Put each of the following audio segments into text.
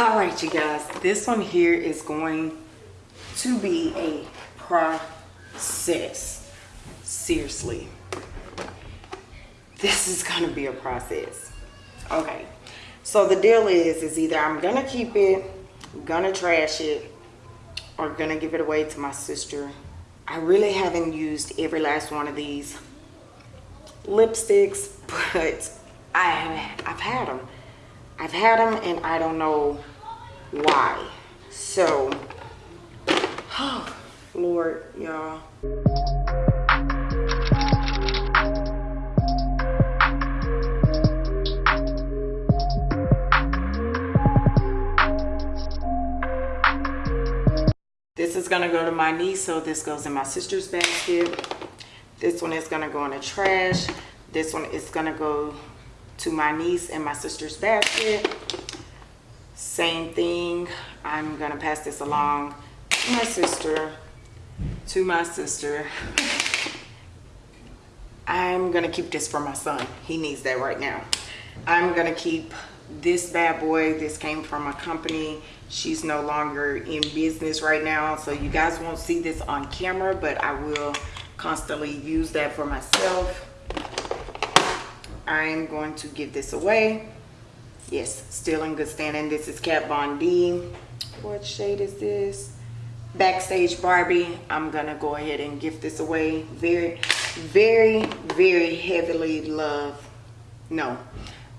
all right you guys this one here is going to be a process. Seriously. This is gonna be a process. Okay so the deal is is either i'm gonna keep it gonna trash it or gonna give it away to my sister. I really haven't used every last one of these lipsticks but i i've had them i've had them and i don't know why so oh lord y'all This is gonna go to my niece, so this goes in my sister's basket. This one is gonna go in the trash. This one is gonna go to my niece and my sister's basket. Same thing, I'm gonna pass this along to my sister, to my sister. I'm gonna keep this for my son. He needs that right now. I'm gonna keep this bad boy. This came from a company she's no longer in business right now so you guys won't see this on camera but i will constantly use that for myself i'm going to give this away yes still in good standing this is kat von d what shade is this backstage barbie i'm gonna go ahead and gift this away very very very heavily love no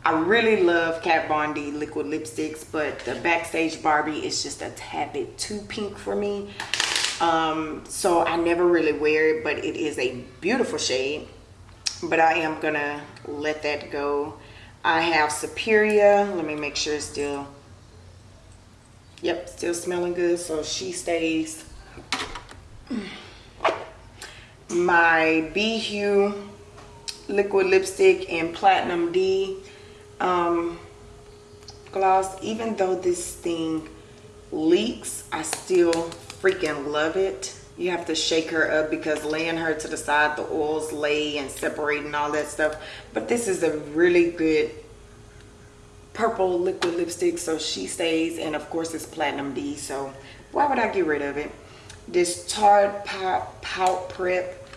I really love Kat Von D liquid lipsticks, but the Backstage Barbie is just a tad bit too pink for me. Um, so I never really wear it, but it is a beautiful shade. But I am gonna let that go. I have Superior. Let me make sure it's still, yep, still smelling good. So she stays. My B Hue liquid lipstick in Platinum D um, gloss. Even though this thing leaks, I still freaking love it. You have to shake her up because laying her to the side, the oils lay and separate and all that stuff. But this is a really good purple liquid lipstick so she stays and of course it's platinum d so why would i get rid of it this tarte pop pout prep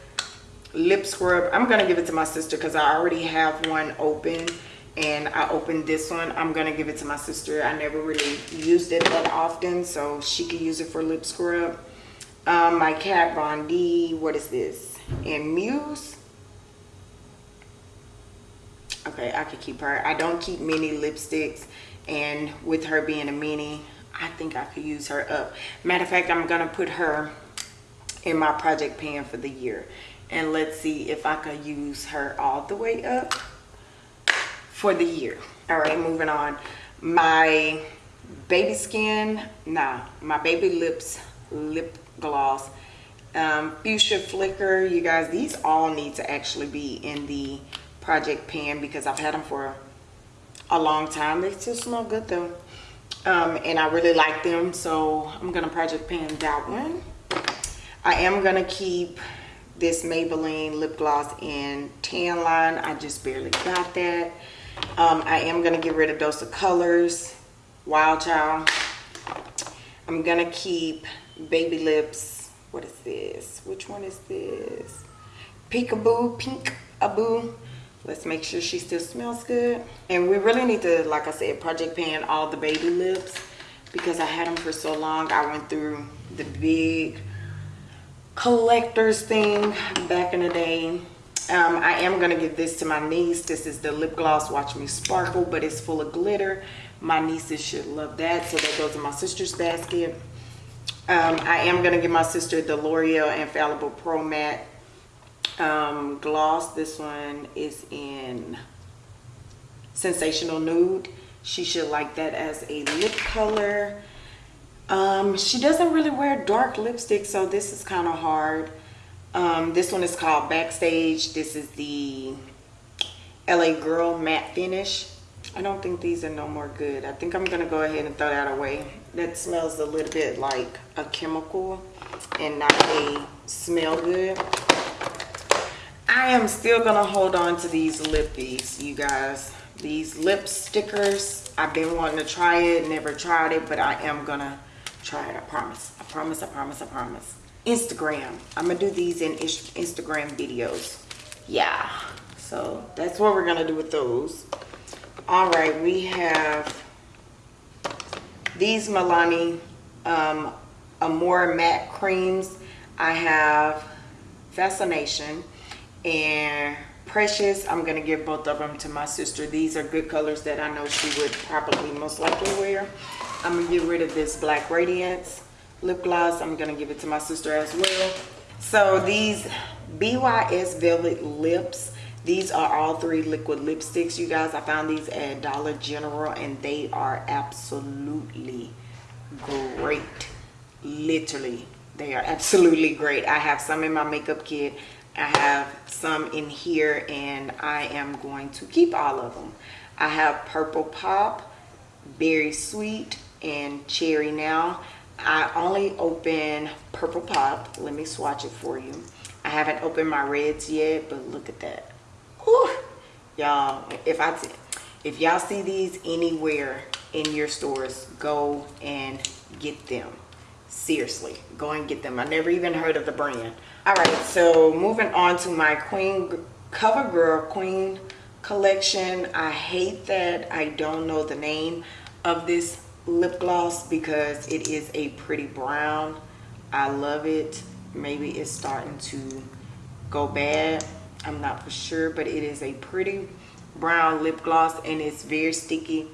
lip scrub i'm gonna give it to my sister because i already have one open and I opened this one. I'm to give it to my sister. I never really used it that often, so she can use it for lip scrub. Um, my Kat Von D, what is this? And Muse. Okay, I could keep her. I don't keep mini lipsticks, and with her being a mini, I think I could use her up. Matter of fact, I'm going to put her in my project pan for the year. And let's see if I could use her all the way up for the year all right moving on my baby skin nah my baby lips lip gloss um, fuchsia flicker you guys these all need to actually be in the project pan because i've had them for a long time. They still smell good though. Um, and i really like them so i'm gonna project pan that one. I am gonna keep this maybelline lip gloss in tan line. I just barely got that. Um, I am to get rid of Dose of Colors, Wild Child. I'm to keep Baby Lips. What is this? Which one is this? Peekaboo, Pink-a-Boo. Let's make sure she still smells good. And we really need to, like I said, project pan all the baby lips because I had them for so long. I went through the big collectors thing back in the day um, I am going to give this to my niece. This is the lip gloss Watch Me Sparkle, but it's full of glitter. My nieces should love that. So that goes in my sister's basket. Um, I am going to give my sister the L'Oreal Infallible Pro Matte um, gloss. This one is in Sensational Nude. She should like that as a lip color. Um, she doesn't really wear dark lipstick, so this is kind of hard. Um, this one is called Backstage. This is the LA Girl Matte Finish. I don't think these are no more good. I think I'm gonna go ahead and throw that away. That smells a little bit like a chemical and not a smell good. I am still gonna hold on to these lippies, you guys. These lip stickers. I've been wanting to try it, never tried it, but I am gonna try it, I promise. I promise, I promise, I promise. Instagram, I'm gonna do these in Instagram videos. Yeah, so that's what we're gonna do with those. All right, we have these Milani um, Amore matte creams. I have Fascination and Precious. I'm going to give both of them to my sister. These are good colors that I know she would probably most likely wear. I'm going to get rid of this Black Radiance lip gloss. I'm going to give it to my sister as well. So these BYS Velvet Lips these are all three liquid lipsticks you guys. I found these at dollar general and they are absolutely great. Literally they are absolutely great. I have some in my makeup kit. I have some in here and i am going to keep all of them. I have purple pop berry sweet and cherry now. I only open purple pop. Let me swatch it for you. I haven't opened my reds yet but look at that y'all if i if y'all see these anywhere in your stores go and get them. Seriously go and get them. I never even heard of the brand. All right so moving on to my queen covergirl queen collection. I hate that i don't know the name of this lip gloss because it is a pretty brown. I love it. Maybe it's starting to go bad I'm not for sure, but it is a pretty brown lip gloss and it's very sticky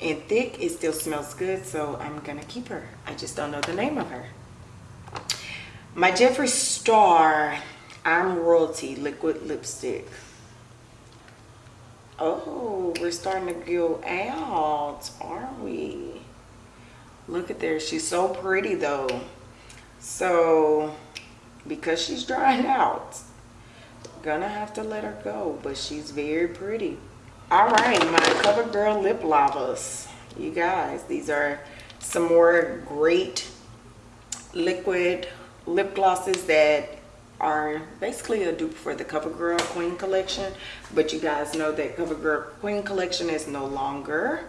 and thick. It still smells good, so I'm gonna keep her. I just don't know the name of her. My Jeffree Star I'm Royalty Liquid Lipstick. Oh, we're starting to go out, aren't we? Look at there. She's so pretty though. So, because she's drying out, gonna have to let her go but she's very pretty. All right my covergirl lip lavas. You guys these are some more great liquid lip glosses that are basically a dupe for the covergirl queen collection but you guys know that covergirl queen collection is no longer.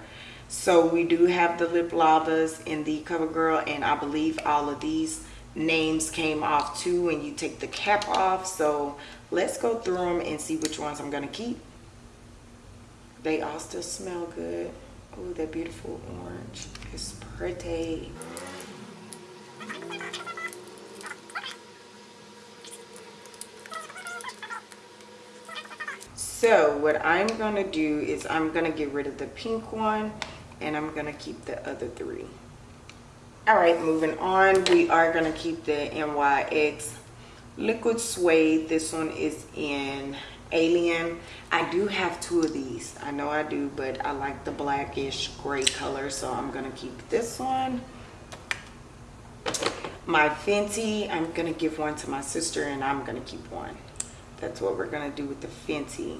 So we do have the lip lavas in the covergirl and i believe all of these names came off too when you take the cap off. So let's go through them and see which ones I'm gonna keep. They all still smell good. Oh that beautiful orange it's pretty. So what I'm gonna do is I'm gonna get rid of the pink one and I'm gonna keep the other three all right moving on. We are gonna keep the NYX liquid suede. This one is in alien. I do have two of these. I know i do but i like the blackish gray color so i'm gonna keep this one. My fenty i'm gonna give one to my sister and i'm gonna keep one. That's what we're gonna do with the fenty.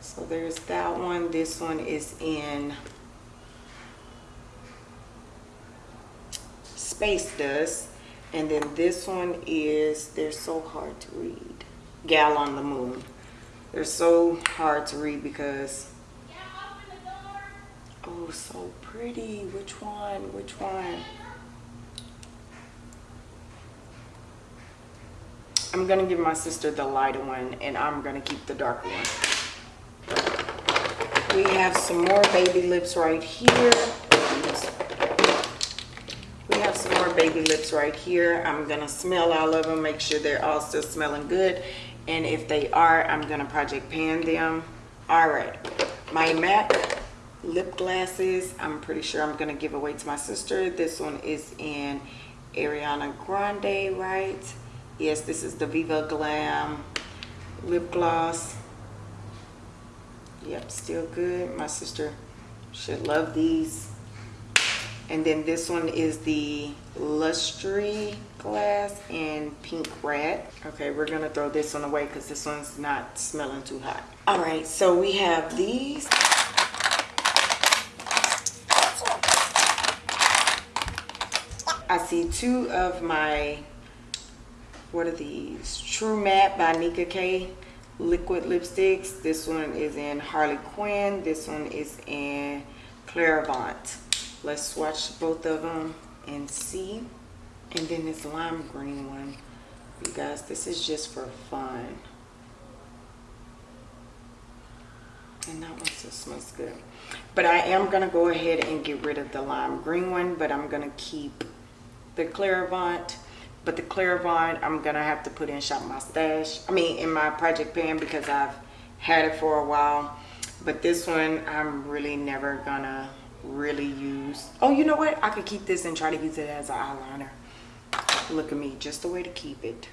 So there's that one. This one is in space dust and then this one is they're so hard to read. Gal on the moon. They're so hard to read because oh so pretty. Which one? Which one? I'm gonna give my sister the lighter one and I'm gonna keep the darker one. We have some more baby lips right here baby lips right here. I'm gonna smell all of them make sure they're all still smelling good. And if they are i'm gonna project pan them. All right. My mac lip glasses i'm pretty sure i'm gonna give away to my sister. This one is in ariana grande right? Yes this is the viva glam lip gloss. Yep still good. My sister should love these and then this one is the Lustre glass in pink red. Okay, we're gonna throw this one away because this one's not smelling too hot. All right, so we have these. I see two of my, what are these? True Matte by Nicka K liquid lipsticks. This one is in Harley Quinn. This one is in Clairvoyant. Let's swatch both of them and see. And then this lime green one. You guys, this is just for fun. And that one still smells good. But I am going to go ahead and get rid of the lime green one, but I'm going to keep the Clairvoyant. But the Clairvoyant, I'm going to have to put in Shop My Stash. I mean, in my project pan because I've had it for a while. But this one, I'm really never to really use. Oh, you know what? I could keep this and try to use it as an eyeliner. Look at me, just the way to keep it.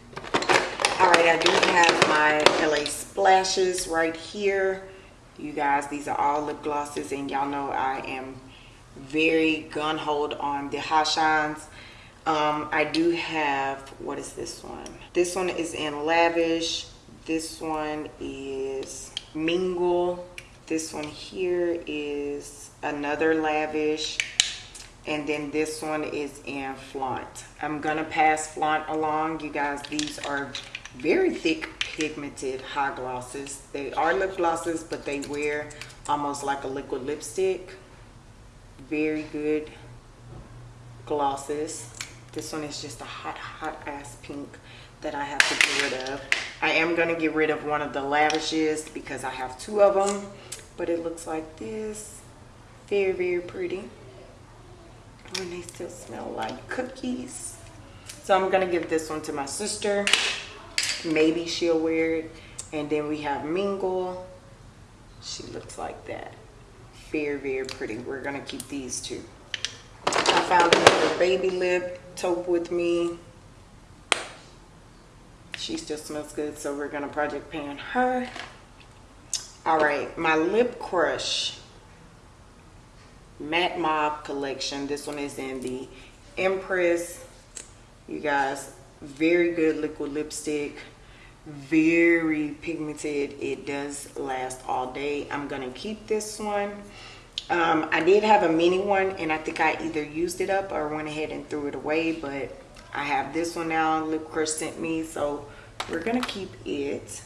All right, I do have my LA Splashes right here you guys these are all lip glosses and y'all know I am very gun hold on the hot shines um, I do have what is this one this one is in lavish this one is mingle this one here is another lavish and then this one is in flaunt i'm gonna pass flaunt along you guys these are very thick pigmented high glosses. They are lip glosses, but they wear almost like a liquid lipstick. Very good glosses. This one is just a hot, hot ass pink that I have to get rid of. I am going to get rid of one of the lavishes because I have two of them. But it looks like this. Very, very pretty. And they still smell like cookies. So I'm to give this one to my sister. Maybe she'll wear it. And then we have mingle. She looks like that. Very very pretty. We're gonna keep these two. I found another baby lip taupe with me. She still smells good so we're gonna project pan her all right my lip crush. Matte Mob collection. This one is in the empress. You guys very good liquid lipstick. Very pigmented. It does last all day. I'm gonna keep this one. Um, i did have a mini one and i think i either used it up or went ahead and threw it away but i have this one now. Lip crush sent me so we're gonna keep it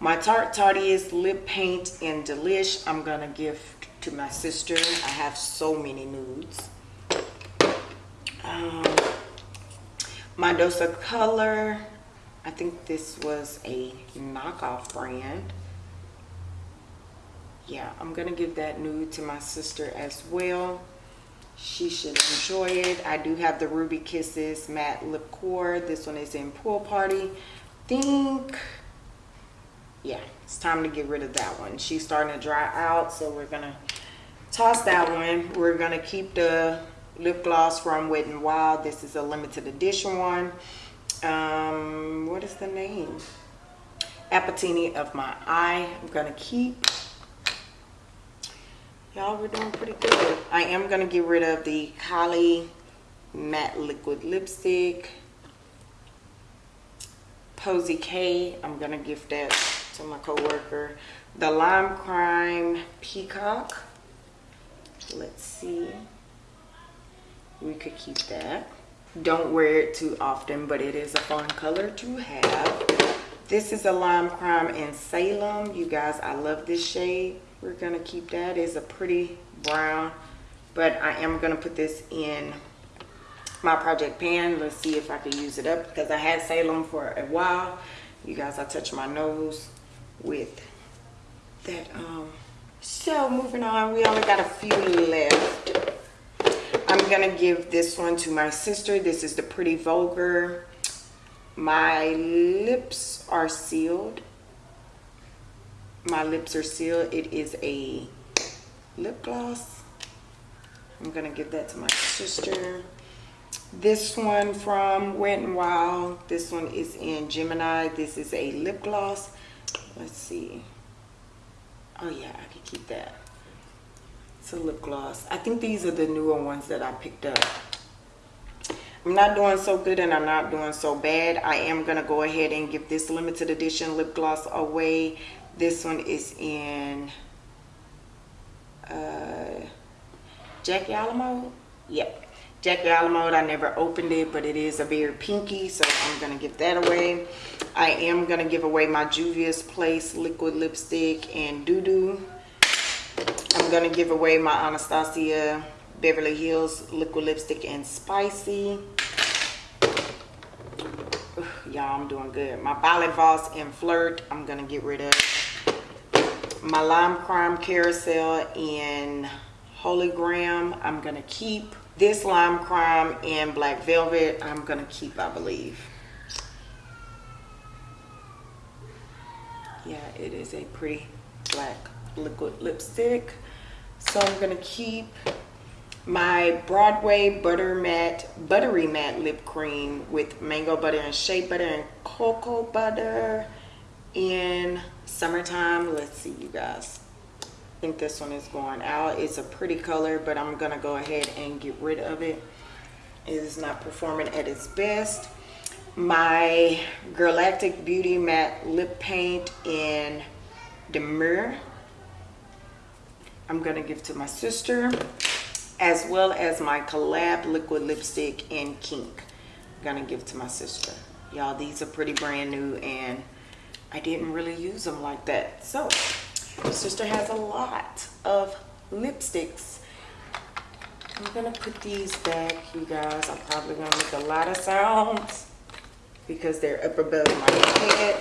my tarte tarteist lip paint in delish i'm gonna give to my sister i have so many nudes um, my dose of color I think this was a knockoff brand. Yeah, I'm gonna give that nude to my sister as well. She should enjoy it. I do have the Ruby Kisses Matte Lip Core. This one is in Pool Party. think, yeah, it's time to get rid of that one. She's starting to dry out, so we're gonna toss that one. We're gonna keep the lip gloss from Wet n Wild. This is a limited edition one um, what is the name? Apatini of my eye. I'm gonna keep. Y'all, we're doing pretty good. I am gonna get rid of the Kylie matte liquid lipstick. Posie K. I'm gonna give that to my coworker. The Lime Crime Peacock. Let's see. We could keep that. Don't wear it too often but it is a fun color to have. This is a lime crime in salem. You guys i love this shade. We're gonna keep that. It's a pretty brown but i am gonna put this in my project pan. Let's see if i can use it up because i had salem for a while. You guys i touch my nose with that um so moving on we only got a few left I'm gonna give this one to my sister. This is the Pretty Vulgar. My lips are sealed. My lips are sealed. It is a lip gloss. I'm gonna give that to my sister. This one from Wet n Wild. This one is in Gemini. This is a lip gloss. Let's see. Oh yeah, I can keep that. It's a lip gloss. I think these are the newer ones that I picked up. I'm not doing so good and I'm not doing so bad. I am going to go ahead and give this limited edition lip gloss away. This one is in uh, Jackie Alamo. Yep. Jackie Alamo. I never opened it, but it is a very pinky, so I'm going to give that away. I am going to give away my Juvia's Place liquid lipstick and Doo Doo. I'm I'm gonna give away my Anastasia Beverly Hills liquid lipstick and spicy. Y'all, I'm doing good. My Violet Voss and Flirt, I'm gonna get rid of. My Lime Crime Carousel in Holy Graham, I'm gonna keep. This Lime Crime in Black Velvet, I'm gonna keep, I believe. Yeah, it is a pretty black liquid lipstick. So I'm gonna keep my Broadway Butter Matte, Buttery Matte Lip Cream with mango butter and shea butter and cocoa butter in summertime. Let's see you guys. I think this one is going out. It's a pretty color, but I'm gonna go ahead and get rid of it. It is not performing at its best. My Galactic Beauty Matte Lip Paint in Demure. I'm gonna give to my sister as well as my collab liquid lipstick in kink. I'm gonna give to my sister. Y'all these are pretty brand new and I didn't really use them like that. So my sister has a lot of lipsticks. I'm gonna put these back you guys. I'm probably gonna make a lot of sounds because they're up above my head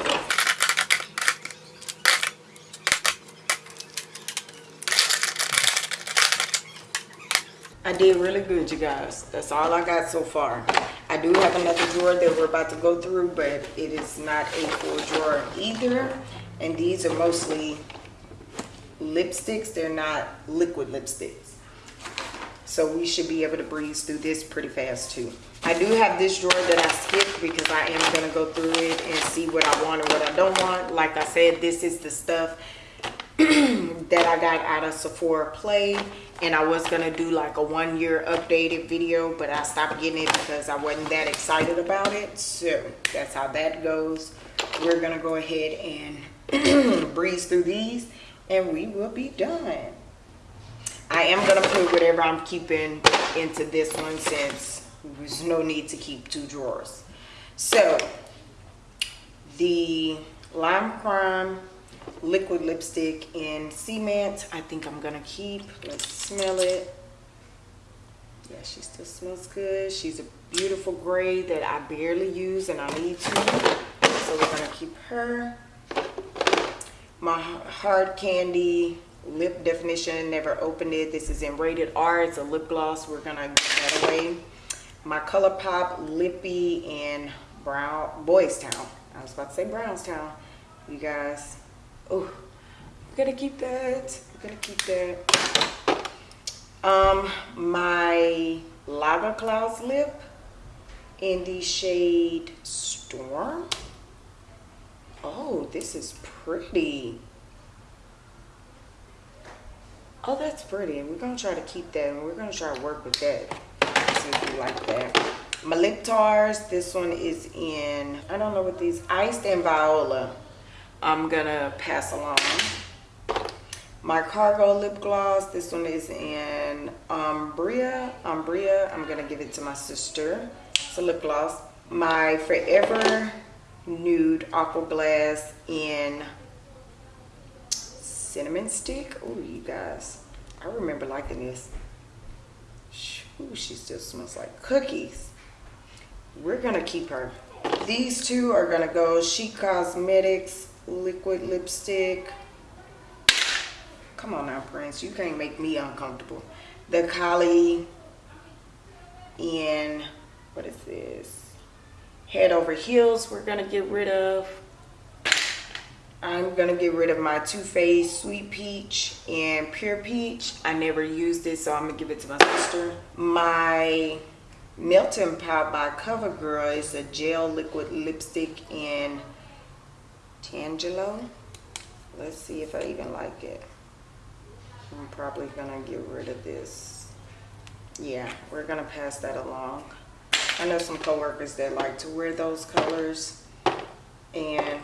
I did really good, you guys. That's all I got so far. I do have another drawer that we're about to go through, but it is not a full drawer either. And these are mostly lipsticks. They're not liquid lipsticks. So we should be able to breeze through this pretty fast too. I do have this drawer that I skipped because I am going to go through it and see what I want and what I don't want. Like I said, this is the stuff that I got out of Sephora Play and I was gonna do like a one year updated video but I stopped getting it because I wasn't that excited about it so that's how that goes we're gonna go ahead and breeze through these and we will be done I am gonna put whatever I'm keeping into this one since there's no need to keep two drawers. So the lime crime liquid lipstick in cement i think i'm gonna keep. Let's smell it. Yeah she still smells good. She's a beautiful gray that i barely use and i need to. So we're gonna keep her. My hard candy lip definition never opened it this is in rated r it's a lip gloss we're gonna get that away my ColourPop lippy in brown boys town i was about to say brownstown you guys Oh, I'm gonna keep that. I'm gonna keep that. Um, my Lava Clouds lip in the shade Storm. Oh, this is pretty. Oh, that's pretty. We're gonna try to keep that and we're gonna try to work with that. See if you like that. My lip tars, this one is in, I don't know what these, Iced and Viola. I'm gonna pass along. My Cargo lip gloss, this one is in Umbria. Umbria, I'm gonna give it to my sister. It's a lip gloss. My Forever Nude Aqua Glass in Cinnamon Stick. Oh, you guys, I remember liking this. Ooh, she still smells like cookies. We're gonna keep her. These two are gonna go Chic Cosmetics liquid lipstick. Come on now, Prince. You can't make me uncomfortable. The Kali in, what is this? Head Over Heels we're to get rid of. I'm to get rid of my Too Faced Sweet Peach and Pure Peach. I never used this, so I'm to give it to my sister. My Melting Pot by CoverGirl is a gel liquid lipstick in Tangelo. Let's see if I even like it. I'm probably gonna get rid of this. Yeah, we're gonna pass that along. I know some coworkers that like to wear those colors and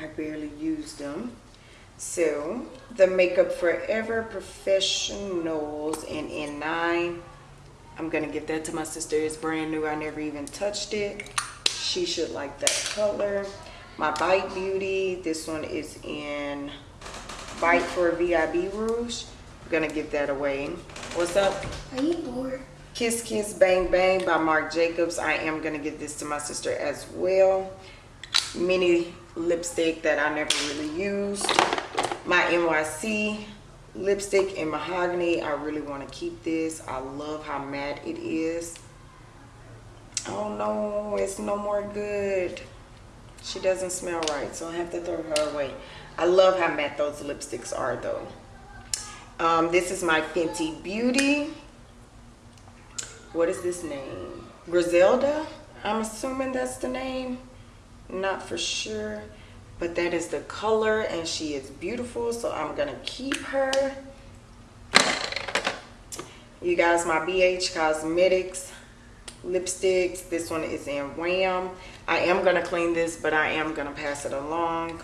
I barely use them. So the Makeup Forever Professionals in N9. I'm gonna give that to my sister. It's brand new. I never even touched it. She should like that color my bite beauty this one is in Bite for VIB Rouge. I'm gonna give that away. What's up? Are you bored? Kiss Kiss Bang Bang by Marc Jacobs. I am gonna give this to my sister as well. Mini lipstick that I never really used. My NYC lipstick in mahogany. I really want to keep this. I love how matte it is. Oh no, it's no more good. She doesn't smell right, so I have to throw her away. I love how matte those lipsticks are though. Um, this is my Fenty Beauty. What is this name? Griselda? I'm assuming that's the name. Not for sure. But that is the color and she is beautiful. So I'm to keep her. You guys, my BH Cosmetics lipsticks. This one is in Wham. I am to clean this, but I am to pass it along.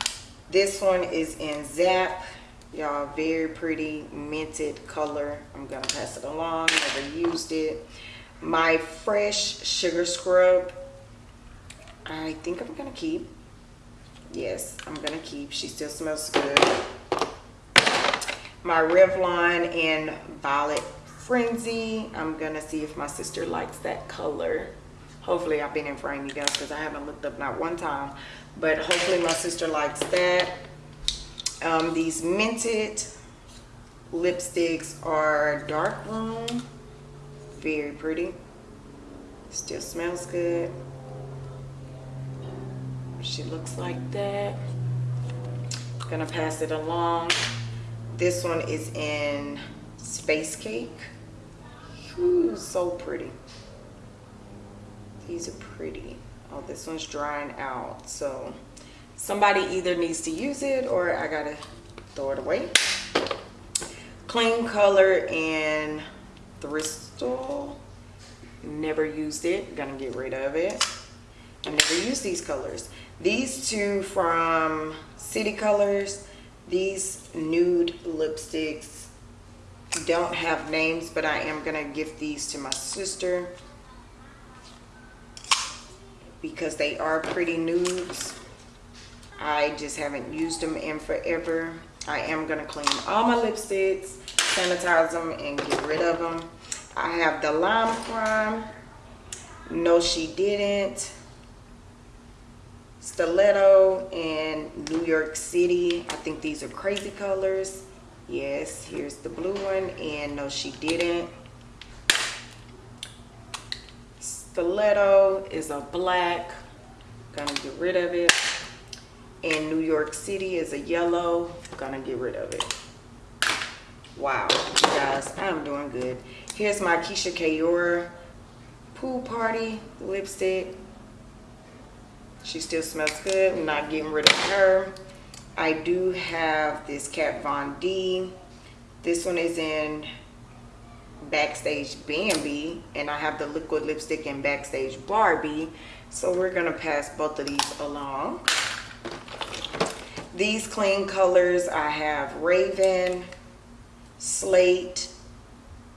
This one is in Zap. Y'all, very pretty minted color. I'm to pass it along. Never used it. My Fresh Sugar Scrub. I think I'm to keep. Yes, I'm to keep. She still smells good. My Revlon in Violet Frenzy. I'm to see if my sister likes that color. Hopefully I've been in frame, you guys, because I haven't looked up not one time. But hopefully my sister likes that. Um, these minted lipsticks are Dark Room. Very pretty. Still smells good. She looks like that. Gonna pass it along. This one is in Space Cake. Ooh, so pretty. These are pretty. Oh, this one's drying out. So somebody either needs to use it or I gotta throw it away. Kleancolor in Bristol. Never used it. Gonna get rid of it. I never used these colors. These two from City Colors. These nude lipsticks don't have names, but I am gonna gift these to my sister because they are pretty nudes. I just haven't used them in forever. I am gonna clean all my lipsticks, sanitize them, and get rid of them. I have the Lime Crime. No, she didn't. Stiletto and New York City. I think these are crazy colors. Yes, here's the blue one. And no, she didn't. Stiletto is a black. Gonna get rid of it. And New York City is a yellow. Gonna get rid of it. Wow, you guys, I'm doing good. Here's my Keisha Kaora Pool Party lipstick. She still smells good. I'm not getting rid of her. I do have this Kat Von D. This one is in Backstage Bambi. And I have the liquid lipstick in Backstage Barbie. So we're going to pass both of these along. These clean colors, I have Raven, Slate,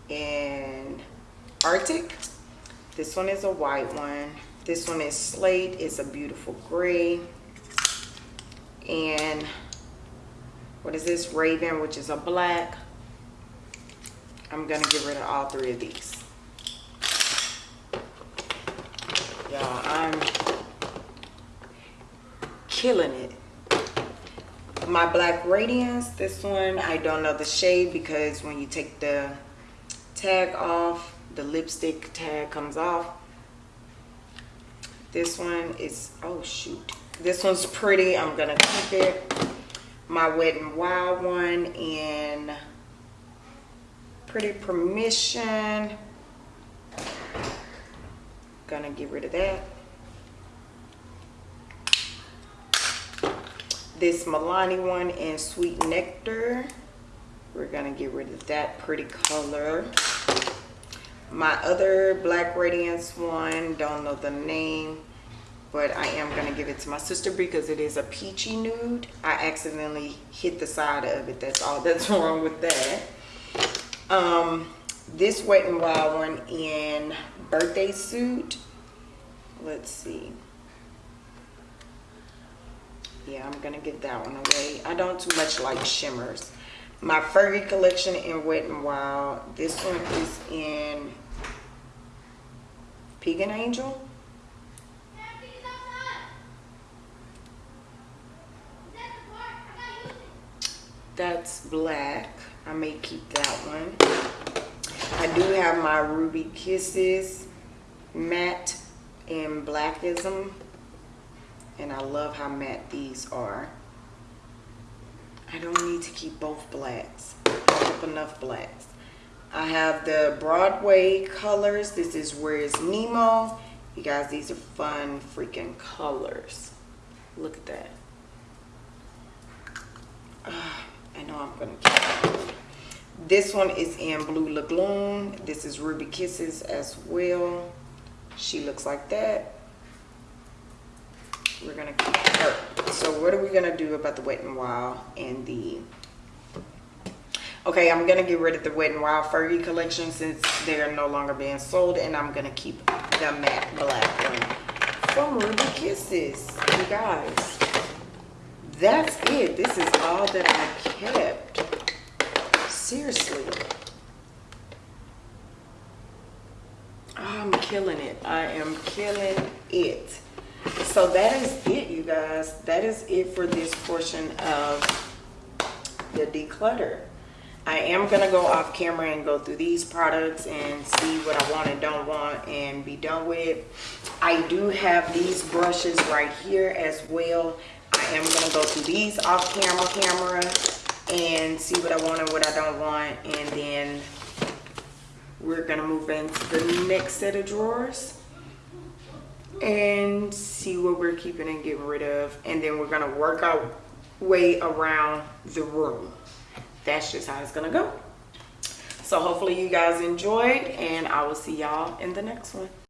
and Arctic. This one is a white one. This one is Slate. It's a beautiful gray. And what is this? Raven, which is a black. I'm going to get rid of all three of these. Y'all, I'm killing it. My Black Radiance, this one, I don't know the shade because when you take the tag off, the lipstick tag comes off. This one is, oh shoot. This one's pretty, I'm gonna keep it. My Wet n Wild one in Pretty Permission. Gonna get rid of that. This Milani one in Sweet Nectar. We're gonna get rid of that pretty color. My other Black Radiance one, don't know the name, but I am gonna give it to my sister because it is a peachy nude. I accidentally hit the side of it, that's all that's wrong with that. Um, this Wet and Wild one in Birthday Suit. Let's see. Yeah, I'm gonna give that one away. I don't too much like shimmers. My Fergie collection in Wet n Wild. This one is in Pagan Angel. That's black. I may keep that one. I do have my Ruby Kisses matte in Blackism. And I love how matte these are. I don't need to keep both blacks. Enough blacks. I have the Broadway colors. This is Where's Nemo. You guys, these are fun freaking colors. Look at that. Ah, I know I'm gonna keep it. This one is in Blue Lagoon. This is Ruby Kisses as well. She looks like that. We're gonna keep her. So what are we gonna do about the Wet n Wild and the Okay, I'm gonna get rid of the Wet n Wild Fergie collection since they're no longer being sold and I'm gonna keep the matte black one from Ruby Kisses. You guys, that's it. This is all that I kept. Seriously. I'm killing it. I am killing it. So that is it, you guys. That is it for this portion of the declutter. I am going to go off camera and go through these products and see what I want and don't want and be done with. I do have these brushes right here as well. I am going to go through these off camera camera and see what I want and what I don't want. And then we're going to move into the next set of drawers and see what we're keeping and getting rid of. And then we're going to work our way around the room that's just how it's gonna go. So hopefully you guys enjoyed and i will see y'all in the next one